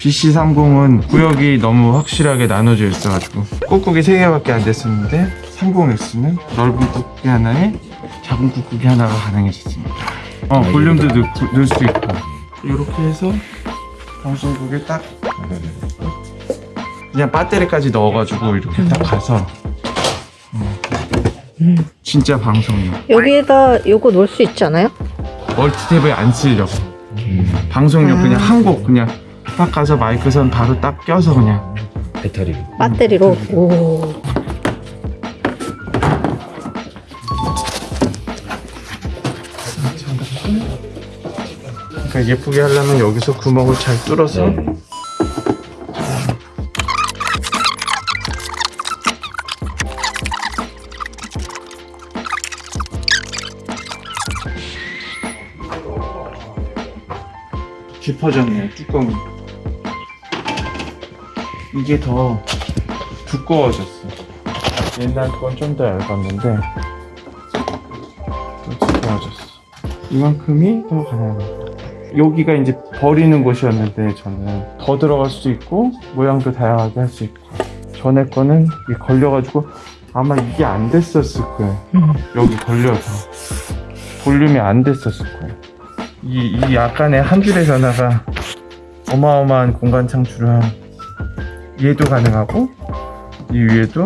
BC30은 구역이 너무 확실하게 나눠져 있어가지고 꾹꾹이 3개밖에 안 됐었는데 30X는 넓은 꾹꾹이 하나에 작은 꾹꾹이 하나가 가능해졌습니다. 어 볼륨도 넣, 넣을 수 있고. 이렇게 해서 방송국에 딱 그냥 배터리까지 넣어가지고 이렇게 딱 가서 어, 진짜 방송용 여기에다 요거 놓을 수 있지 않아요? 멀티탭을 안 쓰려고. 방송용 아. 그냥 한 곡 그냥 딱 가서 마이크 선 바로 딱 껴서 그냥 배터리로 배터리로. 오. 그러니까 예쁘게 하려면 여기서 구멍을 잘 뚫어서 네. 깊어졌네요 뚜껑이 이게 더 두꺼워졌어. 옛날 건 좀 더 얇았는데 더 두꺼워졌어. 이만큼이 더 가능합니다. 여기가 이제 버리는 곳이었는데 저는 더 들어갈 수도 있고 모양도 다양하게 할 수 있고. 전에 거는 걸려가지고 아마 이게 안 됐었을 거예요. 음. 여기 걸려서. 볼륨이 안 됐었을 거예요. 이, 이 약간의 한 줄의 전화가 어마어마한 공간 창출을 한 얘도 가능하고 이 위에도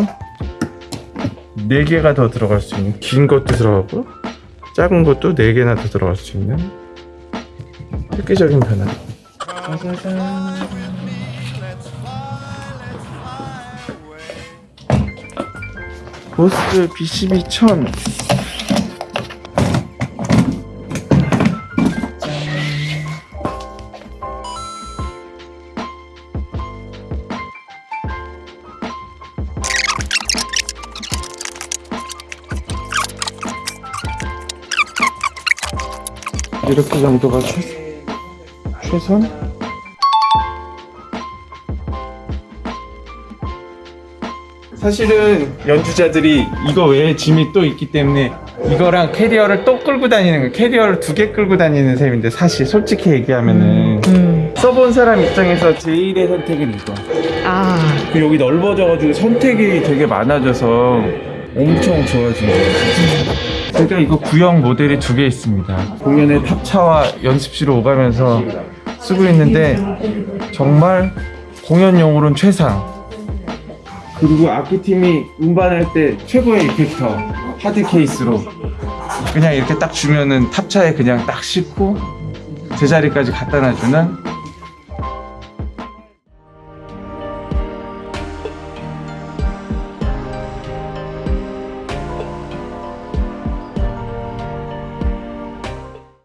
4개가 더 들어갈 수 있는 긴 것도 들어가고 작은 것도 4개나 더 들어갈 수 있는 획기적인 변화 짜자잔. 보스 B12000 이렇게 정도가 최, 최선? 사실은 연주자들이 이거 외에 짐이 또 있기 때문에 이거랑 캐리어를 또 끌고 다니는 거 캐리어를 두 개 끌고 다니는 셈인데 사실 솔직히 얘기하면은 음. 써본 사람 입장에서 제일의 선택은 이거 아. 그 여기 넓어져가지고 선택이 되게 많아져서 엄청 좋아진 거예요 진짜. 제가 이거 구형 모델이 두 개 있습니다 공연에 탑차와 연습실을 오가면서 쓰고 있는데 정말 공연용으로는 최상 그리고 악기팀이 음반할 때 최고의 이펙터 하드 케이스로 그냥 이렇게 딱 주면은 탑차에 그냥 딱 싣고 제자리까지 갖다 놔주는